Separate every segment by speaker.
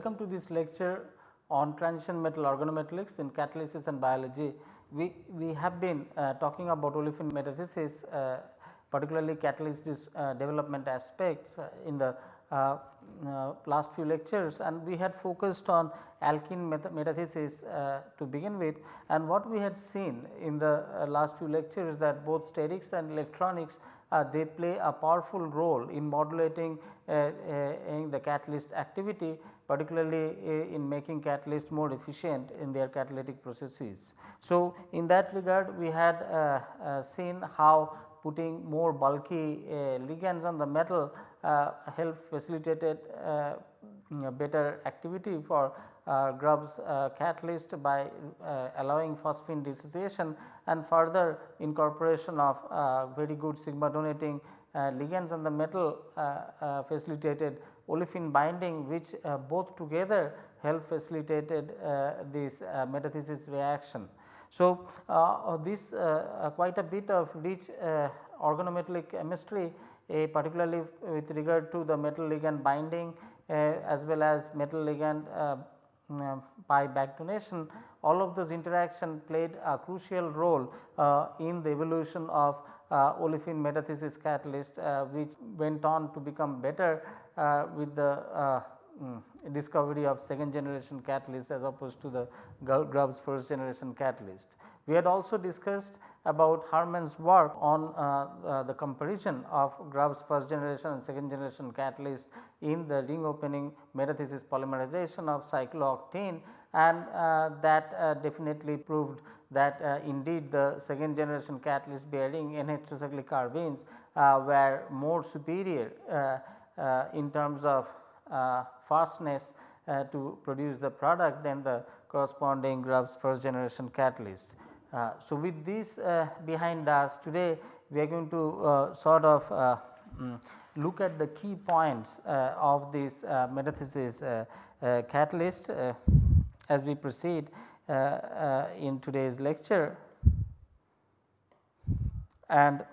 Speaker 1: Welcome to this lecture on transition metal organometallics in catalysis and biology. We, we have been uh, talking about olefin metathesis uh, particularly catalyst uh, development aspects uh, in the uh, uh, last few lectures and we had focused on alkene metathesis to begin with and what we had seen in the last few lectures that both sterics and electronics uh, they play a powerful role in modulating uh, uh, in the catalyst activity particularly in making catalyst more efficient in their catalytic processes. So, in that regard we had uh, uh, seen how putting more bulky uh, ligands on the metal help facilitated better activity for uh, Grubbs uh, catalyst by uh, allowing phosphine dissociation and further incorporation of very good sigma donating ligands on the metal facilitated olefin binding which both together help facilitated this metathesis reaction. So, uh, this uh, quite a bit of rich uh, organometallic chemistry particularly with regard to the metal ligand binding as well as metal ligand by back donation all of those interaction played a crucial role uh, in the evolution of uh, olefin metathesis catalyst uh, which went on to become better uh, with the uh, mm, discovery of second generation catalyst as opposed to the Grubbs first generation catalyst. We had also discussed about Harman's work on uh, uh, the comparison of Grubbs first generation and second generation catalyst in the ring opening metathesis polymerization of cyclooctene and uh, that uh, definitely proved that uh, indeed the second generation catalyst bearing N-heterocyclic carbenes uh, were more superior in terms of fastness to produce the product than the corresponding Grubbs first generation catalyst. Uh, so, with this uh, behind us today we are going to uh, sort of um, look at the key points of this metathesis catalyst as we proceed in today's lecture and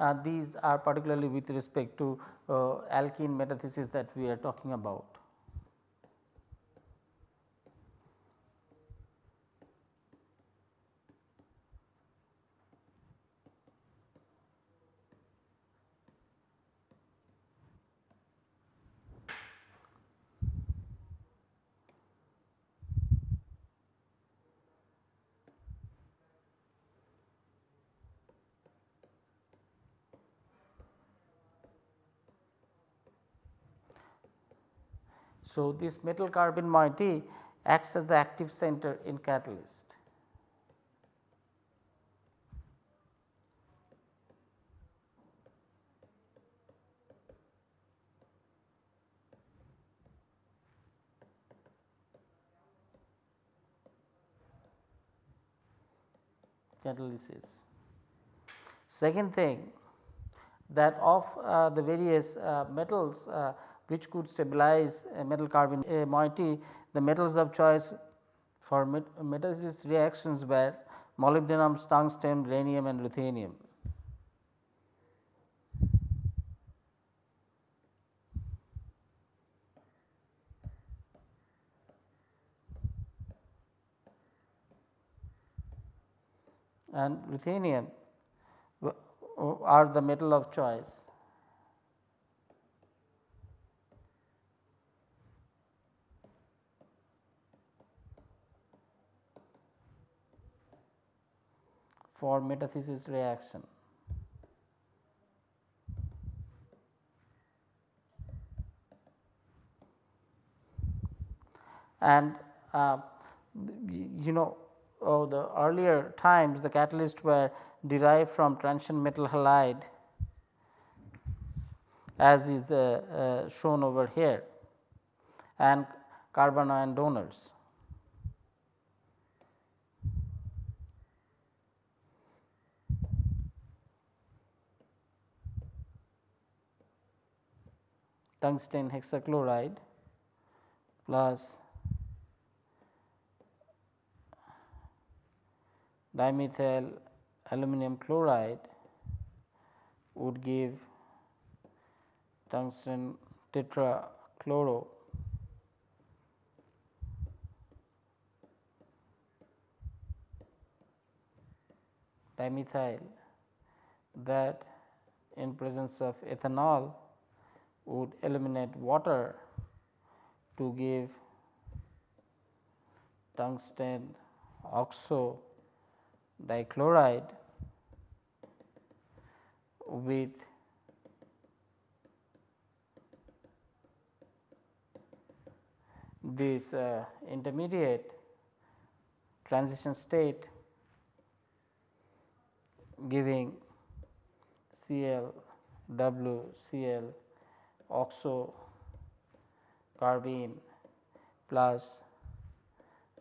Speaker 1: uh, these are particularly with respect to uh, alkene metathesis that we are talking about. So, this metal carbene moiety acts as the active center in catalyst. catalysis. Second thing that of uh, the various uh, metals uh, which could stabilize a metal carbene a moiety the metals of choice for met reactions were molybdenum, tungsten, rhenium and ruthenium. and ruthenium are the metal of choice. For metathesis reaction. And uh, you know oh, the earlier times the catalysts were derived from transition metal halide as is uh, uh, shown over here and carbanion donors. tungsten hexachloride plus dimethyl aluminum chloride would give tungsten tetrachloro. Dimethyl that in presence of ethanol would eliminate water to give tungsten oxo dichloride with this uh, intermediate transition state giving Cl W Cl oxo carbene plus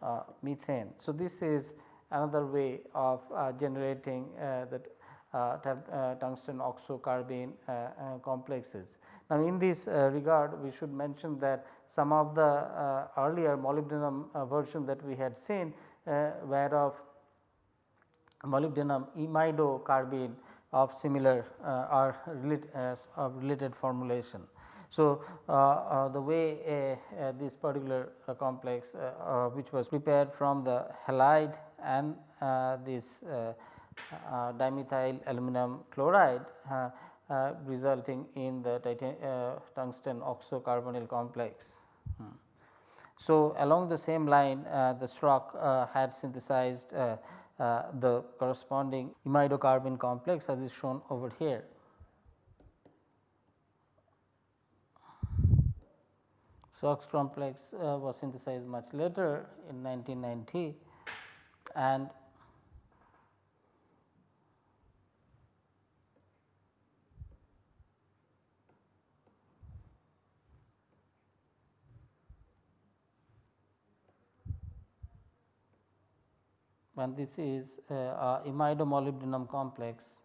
Speaker 1: uh, methane. So, this is another way of uh, generating uh, the uh, uh, tungsten oxocarbene uh, complexes. Now, in this regard we should mention that some of the earlier molybdenum version that we had seen were of molybdenum imidocarbene of similar or relate, of related formulation. So, uh, uh, the way uh, this particular complex which was prepared from the halide and this dimethyl aluminum chloride resulting in the tungsten oxocarbonyl complex. Hmm. So, along the same line uh, the Schrock uh, had synthesized uh, the corresponding imidocarbene complex as is shown over here. Schrock's complex uh, was synthesized much later in 1990 and and this is uh, a imidomolybdenum complex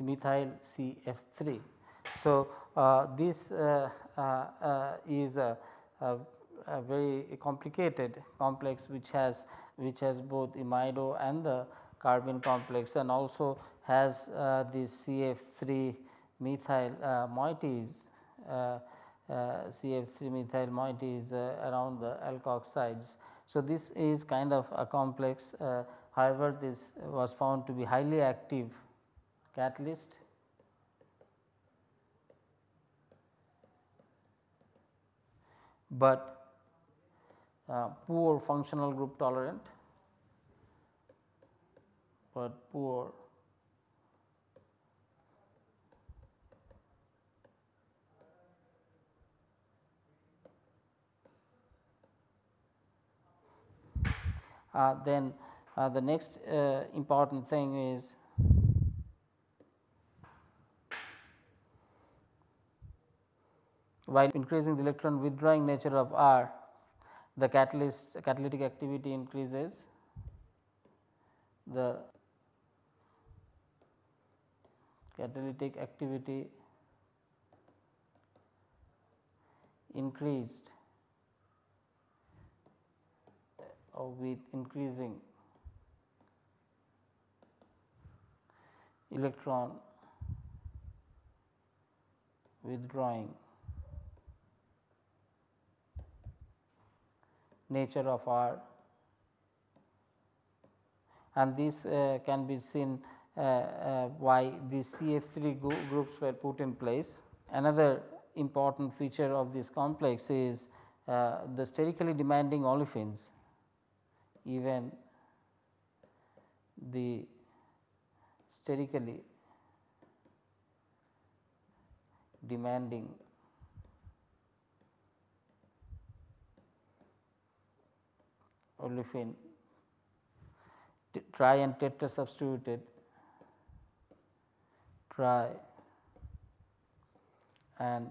Speaker 1: methyl CF3. So, uh, this uh, uh, uh is a, a, a, very complicated complex which has which has both imido and the carbene complex and also has uh, this CF3 methyl uh, moieties CF3 methyl moieties around the alkoxides. So, this is kind of a complex however, this was found to be highly active catalyst. But uh, poor functional group tolerant, but poor uh, then uh, the next uh, important thing is while increasing the electron withdrawing nature of R the catalyst catalytic activity increases the catalytic activity increased uh, with increasing electron withdrawing nature of R and this uh, can be seen uh, uh, why these CF3 groups were put in place. Another important feature of this complex is uh, the sterically demanding olefins even the sterically demanding olefin tri and tetra substituted tri and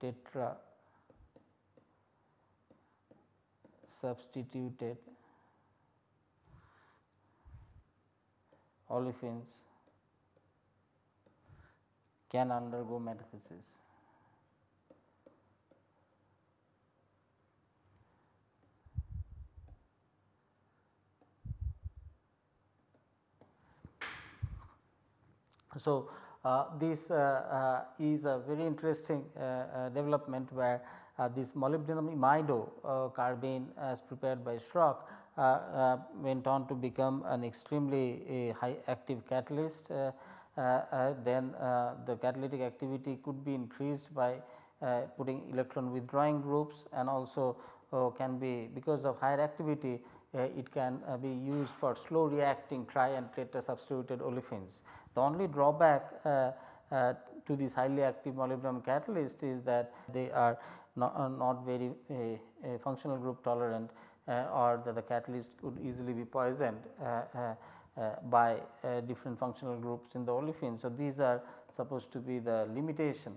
Speaker 1: tetra substituted olefins can undergo metathesis. So, uh, this uh, uh, is a very interesting uh, uh, development where uh, this molybdenum imido carbene as prepared by Schrock went on to become an extremely high active catalyst. then the catalytic activity could be increased by putting electron withdrawing groups and also can be because of higher activity it can be used for slow reacting tri and tetra substituted olefins. The only drawback uh, uh, to this highly active molybdenum catalyst is that they are not, uh, not very functional group tolerant or that the catalyst could easily be poisoned by different functional groups in the olefin. So, these are supposed to be the limitation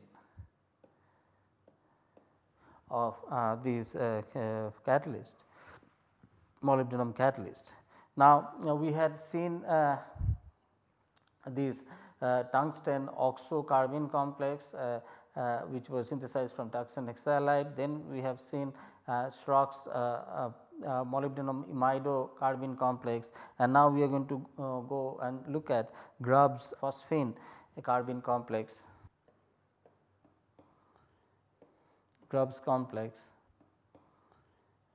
Speaker 1: of uh, these uh, uh, catalyst molybdenum catalyst. Now, we had seen this uh, tungsten oxo carbene complex uh, uh, which was synthesized from tungsten hexahalide. Then we have seen Schrock's molybdenum imido carbene complex and now we are going to go and look at Grubbs phosphine carbene complex. Grubbs complex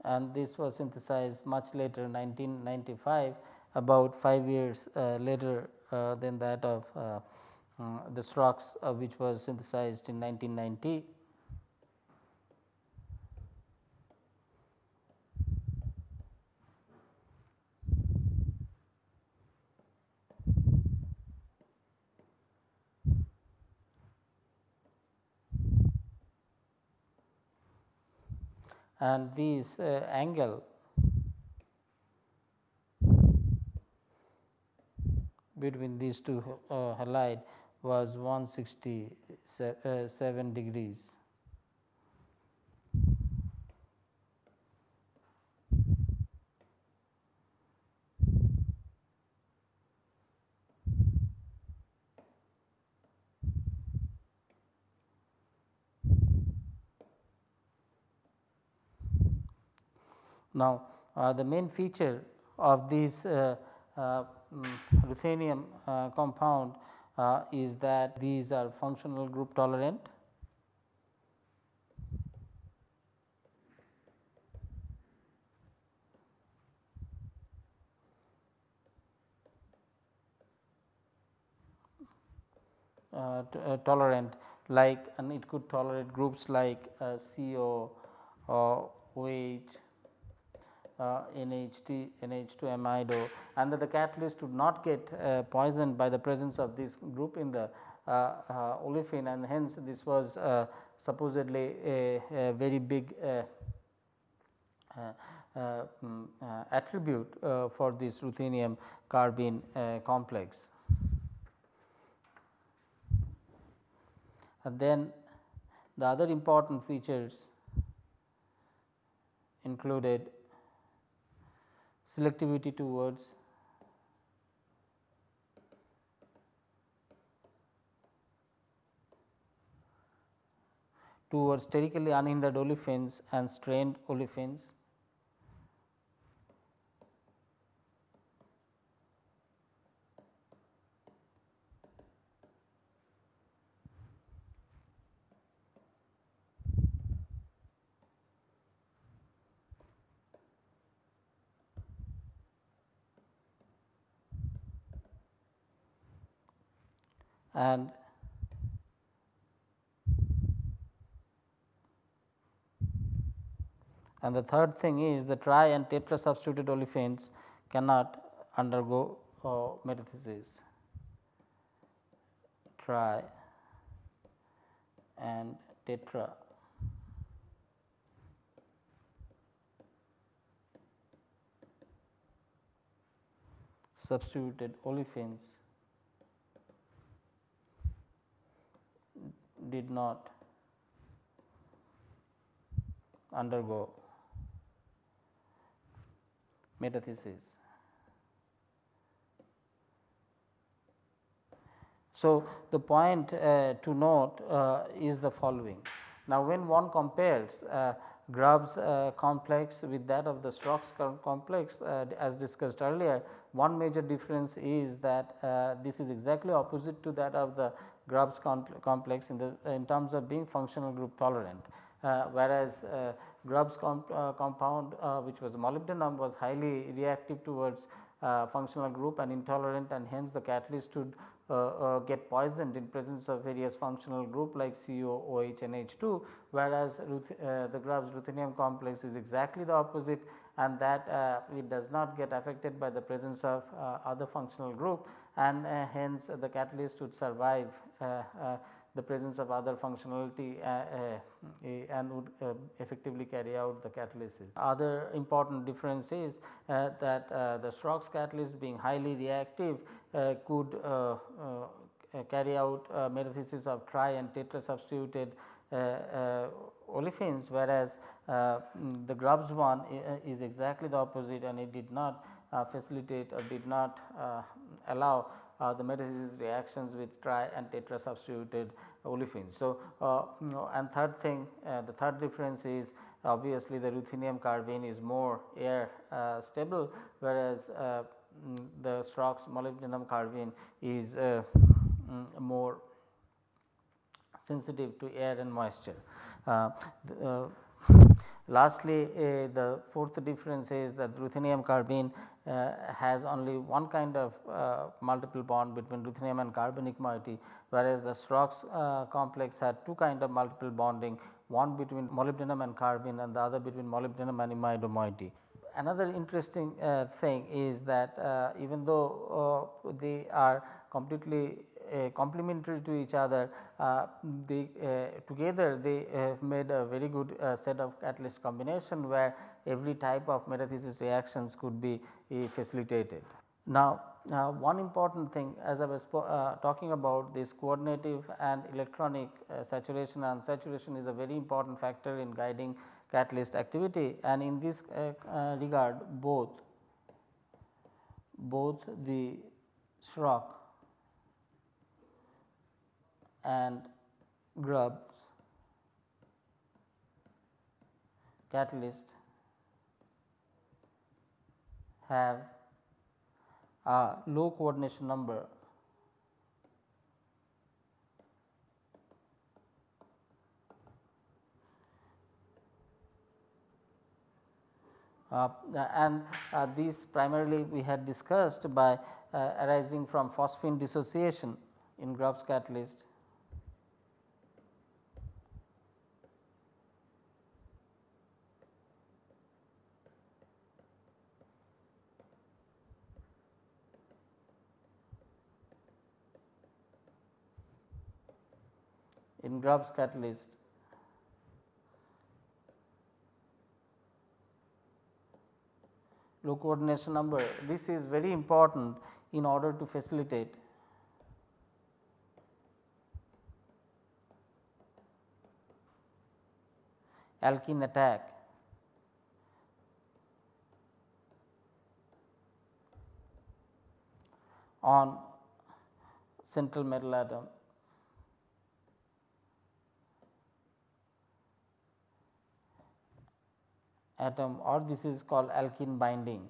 Speaker 1: and this was synthesized much later 1995 about 5 years uh, later uh, than that of uh, uh, the Schrock's which was synthesized in 1990. and this uh, angle between these two uh, halide was 167 uh, degrees. Now, uh, the main feature of these uh, ruthenium uh, compound uh, is that these are functional group tolerant. Uh, uh, tolerant like and it could tolerate groups like uh, CO or OH uh, NH2, NH2 amido and that the catalyst would not get uh, poisoned by the presence of this group in the uh, olefin and hence this was supposedly a, a, very big uh, uh, attribute uh, for this ruthenium carbene complex. And then the other important features included selectivity towards towards sterically unhindered olefins and strained olefins. And and the third thing is the tri and tetra substituted olefins cannot undergo uh, metathesis. Tri and tetra. Substituted olefins did not undergo metathesis. So, the point uh, to note uh, is the following. Now, when one compares uh, Grubbs uh, complex with that of the Schrock's complex uh, as discussed earlier, one major difference is that uh, this is exactly opposite to that of the Grubbs complex in the in terms of being functional group tolerant, uh, whereas uh, Grubbs comp, uh, compound which was molybdenum was highly reactive towards uh, functional group and intolerant and hence the catalyst should uh, uh, get poisoned in presence of various functional group like CO, OH and H2 whereas the Grubbs ruthenium complex is exactly the opposite and that it does not get affected by the presence of other functional group and uh, hence the catalyst would survive uh, uh, the presence of other functionality uh, uh, and would uh, effectively carry out the catalysis. Other important difference is that the Schrock's catalyst being highly reactive could carry out metathesis of tri and tetra substituted olefins whereas the Grubbs one is exactly the opposite and it did not facilitate or did not allow uh, the metathesis reactions with tri and tetra substituted olefins. So, uh, you know, and third thing uh, the third difference is obviously the ruthenium carbene is more air uh, stable whereas uh, mm, the Schrock's molybdenum carbene is uh, mm, more sensitive to air and moisture. The, Lastly, uh, the fourth difference is that ruthenium carbene uh, has only one kind of uh, multiple bond between ruthenium and carbonic moiety, whereas the uh, complex had two kind of multiple bonding, one between molybdenum and carbene and the other between molybdenum and imido moiety. Another interesting uh, thing is that uh, even though they are completely uh, complementary to each other uh, they uh, together they have made a very good set of catalyst combination where every type of metathesis reactions could be facilitated. Now, uh, one important thing as I was uh, talking about this coordinative and electronic uh, saturation and saturation is a very important factor in guiding catalyst activity and in this regard both both the Schrock and Grubbs catalyst have a low coordination number. Uh, and uh, these primarily we had discussed by uh, arising from phosphine dissociation in Grubbs catalyst in Grubbs catalyst low coordination number. This is very important in order to facilitate. Alkene attack. On central metal atom atom or this is called alkene binding.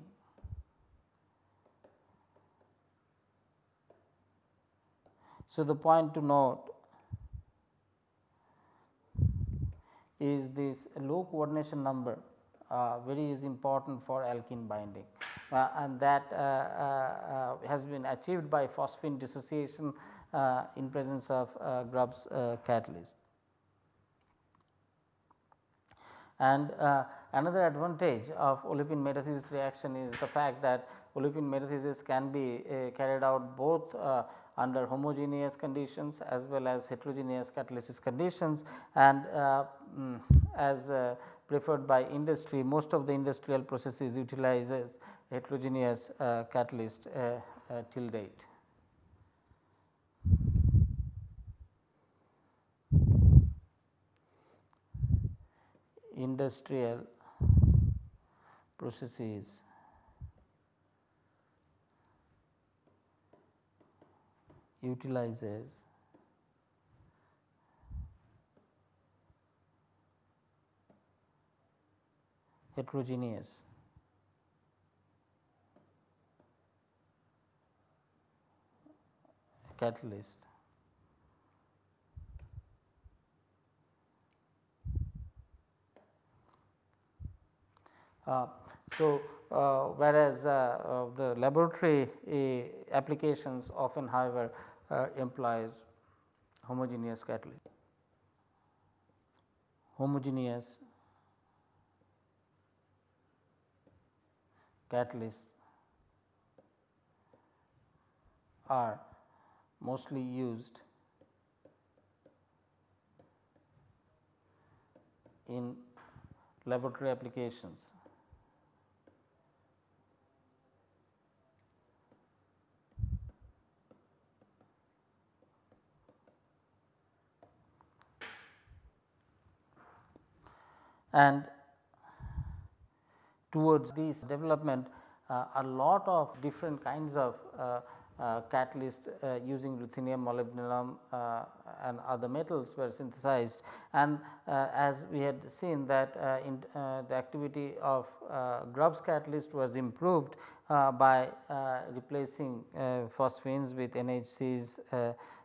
Speaker 1: So, the point to note is this low coordination number uh, very is important for alkene binding uh, and that uh, uh, uh has been achieved by phosphine dissociation uh, in presence of Grubbs catalyst. And Another advantage of olefin metathesis reaction is the fact that olefin metathesis can be uh, carried out both uh, under homogeneous conditions as well as heterogeneous catalysis conditions and uh, mm, as uh, preferred by industry most of the industrial processes utilizes heterogeneous uh, catalyst uh, till date. Industrial processes. Utilizes. Heterogeneous. Catalyst. Uh, so, uh, whereas uh, the laboratory applications often however implies homogeneous catalyst homogeneous catalysts are mostly used in laboratory applications. And towards this development uh, a lot of different kinds of uh, uh, catalyst uh, using ruthenium, molybdenum uh, and other metals were synthesized. And uh, as we had seen that in the activity of Grubbs catalyst was improved by replacing phosphines with NHCs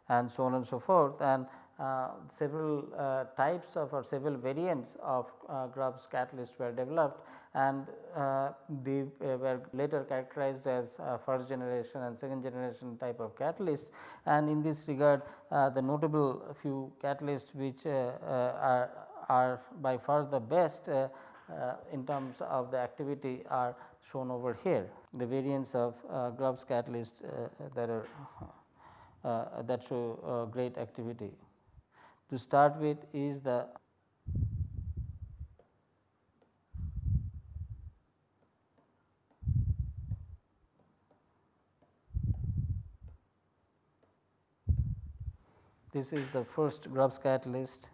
Speaker 1: and so on and so forth. And Uh, several uh, types of or several variants of uh, Grubbs catalyst were developed and uh, they uh, were later characterized as uh, first generation and second generation type of catalyst and in this regard uh, the notable few catalysts which are, are by far the best in terms of the activity are shown over here. The variants of Grubbs catalyst that are that show great activity to start with is the this is the first Grubbs catalyst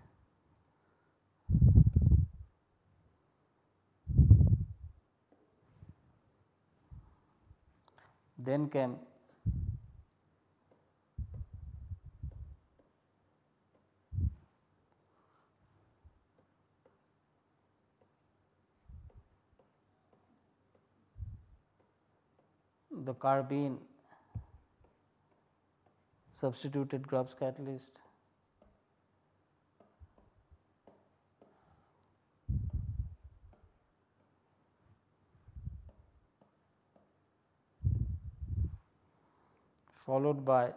Speaker 1: then came the carbene substituted Grubbs catalyst. followed by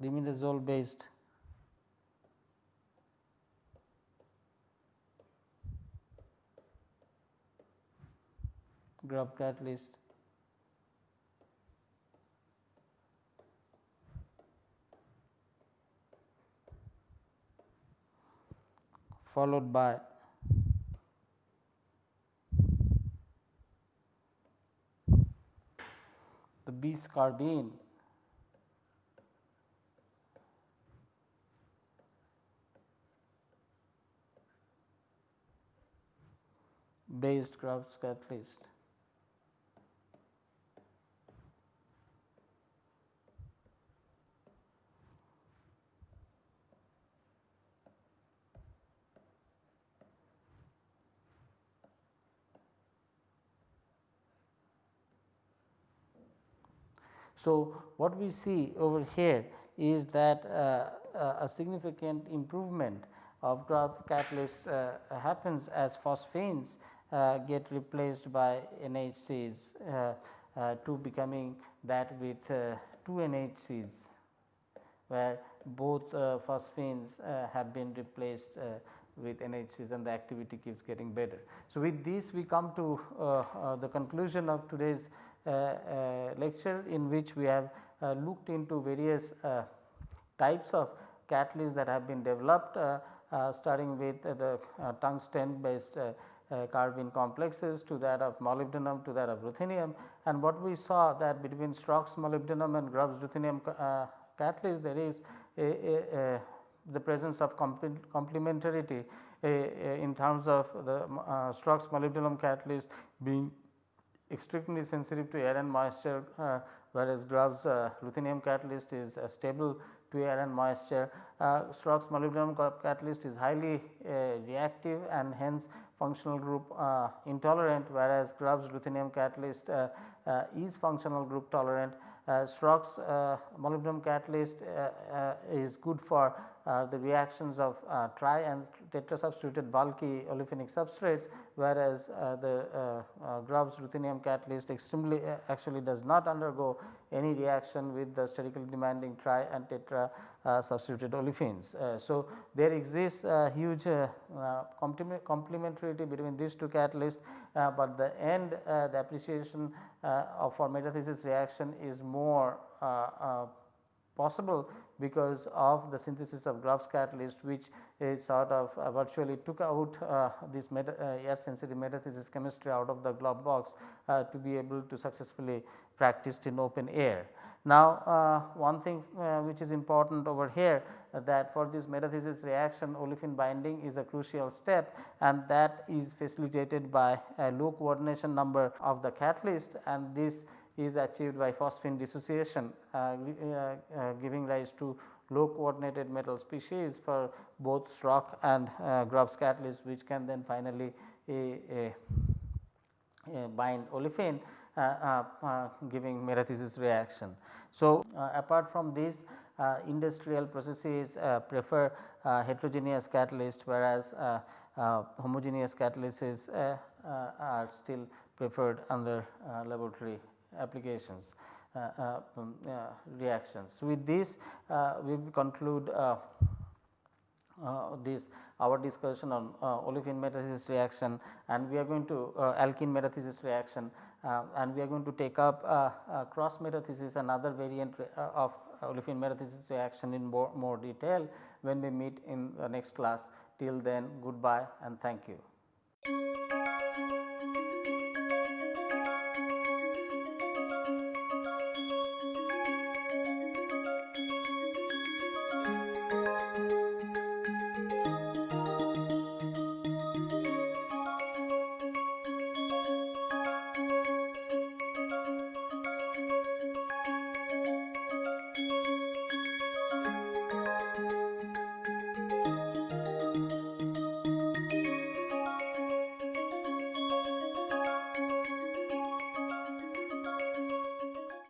Speaker 1: rimidazole based. Grubb catalyst followed by bis carbene based Grubbs catalyst. So, what we see over here is that uh, uh, a significant improvement of catalyst uh, happens as phosphines uh, get replaced by NHCs uh, uh, to becoming that with two NHCs where both phosphines have been replaced with NHCs and the activity keeps getting better. So, with this we come to the conclusion of today's lecture in which we have looked into various types of catalysts that have been developed uh, uh, starting with uh, the tungsten based uh, carbene complexes to that of molybdenum to that of ruthenium. And what we saw that between Schrock's molybdenum and Grubbs ruthenium uh, catalyst there is a, a, a the presence of complementarity in terms of the uh, molybdenum catalyst being extremely sensitive to air and moisture uh, whereas Grubbs uh, ruthenium catalyst is uh, stable to air and moisture. Uh, molybdenum catalyst is highly uh, reactive and hence functional group uh, intolerant whereas Grubbs ruthenium catalyst is functional group tolerant. Uh, uh, molybdenum catalyst uh, is good for Uh, the reactions of uh, tri and tetrasubstituted bulky olefinic substrates whereas uh, the Grubbs ruthenium catalyst extremely actually does not undergo any reaction with the sterically demanding tri and tetra uh, substituted olefins. Uh, so, there exists a huge uh, complementarity between these two catalysts, but the end the appreciation of for metathesis reaction is more possible because of the synthesis of Grubbs catalyst which is sort of uh, virtually took out uh, this meta, uh, air sensitive metathesis chemistry out of the glove box to be able to successfully practiced in open air. Now, uh, one thing uh, which is important over here uh, that for this metathesis reaction olefin binding is a crucial step and that is facilitated by a low coordination number of the catalyst and this is achieved by phosphine dissociation uh, uh, uh, giving rise to low coordinated metal species for both Schrock and Grubbs catalyst which can then finally bind olefin uh, uh, giving metathesis reaction. So, uh, apart from this industrial processes prefer heterogeneous catalyst whereas homogeneous catalysts are still preferred under laboratory applications. Uh, uh, um, uh, reactions. With this we conclude this our discussion on olefin metathesis reaction and we are going to alkene metathesis reaction uh, and we are going to take up uh, uh, cross metathesis another variant of olefin metathesis reaction in more, more detail when we meet in the next class. Till then goodbye and thank you.